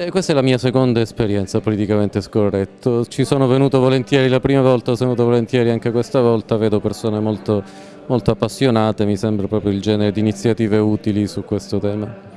Eh, questa è la mia seconda esperienza politicamente scorretto. Ci sono venuto volentieri la prima volta, sono venuto volentieri anche questa volta, vedo persone molto, molto appassionate, mi sembra proprio il genere di iniziative utili su questo tema.